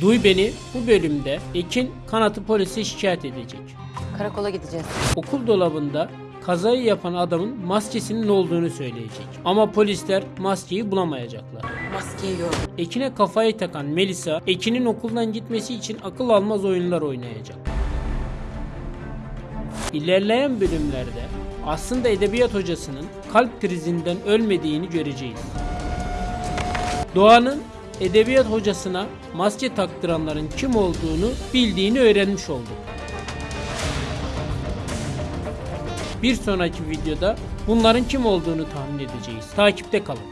Duy beni bu bölümde Ekin kanatı polise şikayet edecek. Karakola gideceğiz. Okul dolabında kazayı yapan adamın maskesinin olduğunu söyleyecek. Ama polisler maskeyi bulamayacaklar. Maskeyi gördüm. Ekin'e kafayı takan Melisa, Ekin'in okuldan gitmesi için akıl almaz oyunlar oynayacak. İlerleyen bölümlerde aslında edebiyat hocasının kalp krizinden ölmediğini göreceğiz. Doğan'ın edebiyat hocasına maske taktıranların kim olduğunu bildiğini öğrenmiş olduk. Bir sonraki videoda bunların kim olduğunu tahmin edeceğiz. Takipte kalın.